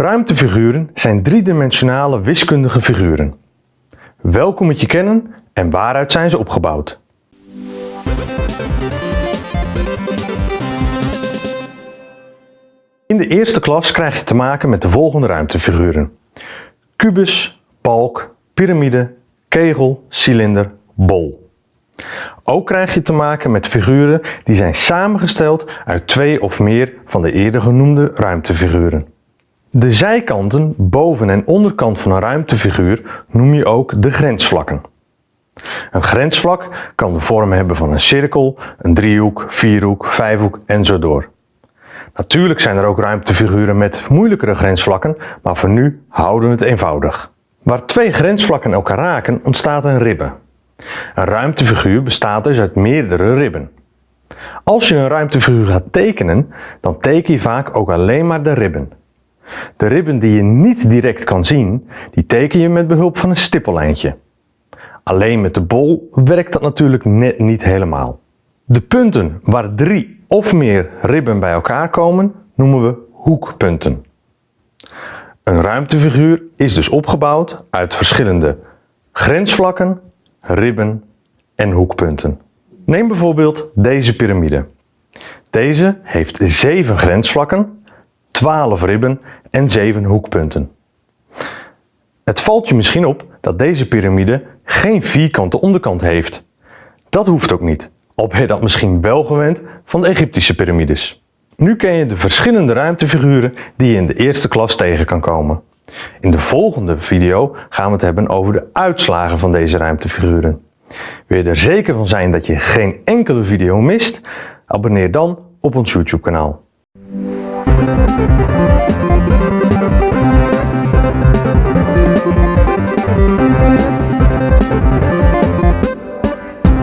Ruimtefiguren zijn driedimensionale wiskundige figuren. Welkom met je kennen en waaruit zijn ze opgebouwd? In de eerste klas krijg je te maken met de volgende ruimtefiguren. Kubus, balk, piramide, kegel, cilinder, bol. Ook krijg je te maken met figuren die zijn samengesteld uit twee of meer van de eerder genoemde ruimtefiguren. De zijkanten, boven- en onderkant van een ruimtefiguur noem je ook de grensvlakken. Een grensvlak kan de vorm hebben van een cirkel, een driehoek, vierhoek, vijfhoek en zo door. Natuurlijk zijn er ook ruimtefiguren met moeilijkere grensvlakken, maar voor nu houden we het eenvoudig. Waar twee grensvlakken elkaar raken ontstaat een ribbe. Een ruimtefiguur bestaat dus uit meerdere ribben. Als je een ruimtefiguur gaat tekenen, dan teken je vaak ook alleen maar de ribben. De ribben die je niet direct kan zien, die teken je met behulp van een stippellijntje. Alleen met de bol werkt dat natuurlijk net niet helemaal. De punten waar drie of meer ribben bij elkaar komen, noemen we hoekpunten. Een ruimtefiguur is dus opgebouwd uit verschillende grensvlakken, ribben en hoekpunten. Neem bijvoorbeeld deze piramide. Deze heeft 7 grensvlakken, 12 ribben en 7 hoekpunten. Het valt je misschien op dat deze piramide geen vierkante onderkant heeft. Dat hoeft ook niet, al ben je dat misschien wel gewend van de Egyptische piramides. Nu ken je de verschillende ruimtefiguren die je in de eerste klas tegen kan komen. In de volgende video gaan we het hebben over de uitslagen van deze ruimtefiguren. Wil je er zeker van zijn dat je geen enkele video mist? Abonneer dan op ons YouTube kanaal. Thank